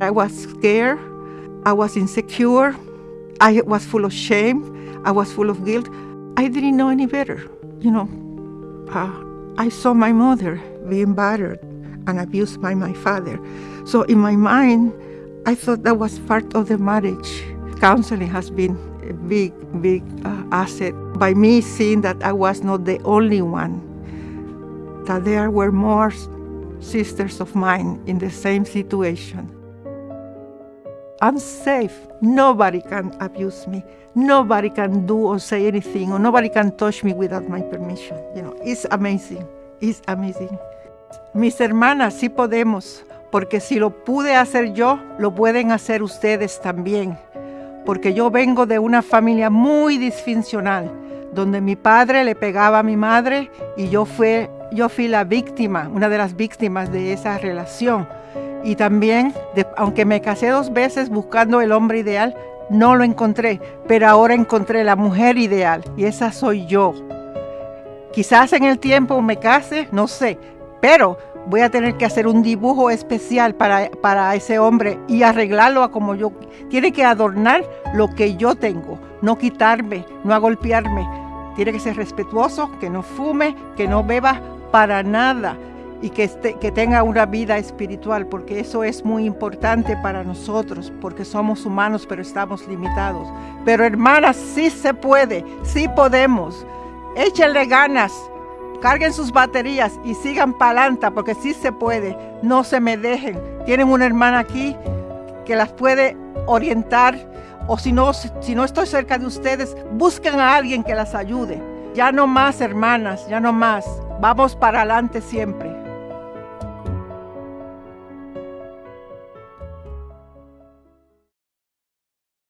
I was scared. I was insecure. I was full of shame. I was full of guilt. I didn't know any better. You know, uh, I saw my mother being battered and abused by my father. So in my mind, I thought that was part of the marriage. Counseling has been a big, big uh, asset by me seeing that I was not the only one, that there were more sisters of mine in the same situation. I'm safe. Nobody can abuse me. Nobody can do or say anything, or nobody can touch me without my permission. You know, it's amazing. It's amazing. Mis hermanas, sí podemos, porque si lo pude hacer yo, lo pueden hacer ustedes también. Porque yo vengo de una familia muy disfuncional, donde mi padre le pegaba a mi madre y yo, fui, yo fui la víctima, una de las víctimas de esa relación. Y también, aunque me casé dos veces buscando el hombre ideal, no lo encontré, pero ahora encontré la mujer ideal y esa soy yo. Quizás en el tiempo me case, no sé, pero voy a tener que hacer un dibujo especial para, para ese hombre y arreglarlo a como yo. Tiene que adornar lo que yo tengo, no quitarme, no golpearme. Tiene que ser respetuoso, que no fume, que no beba para nada y que, que tenga una vida espiritual, porque eso es muy importante para nosotros, porque somos humanos, pero estamos limitados. Pero hermanas, sí se puede, sí podemos. Échenle ganas, carguen sus baterías y sigan para adelante, porque sí se puede. No se me dejen. Tienen una hermana aquí que las puede orientar, o si no, si no estoy cerca de ustedes, busquen a alguien que las ayude. Ya no más, hermanas, ya no más. Vamos para adelante siempre.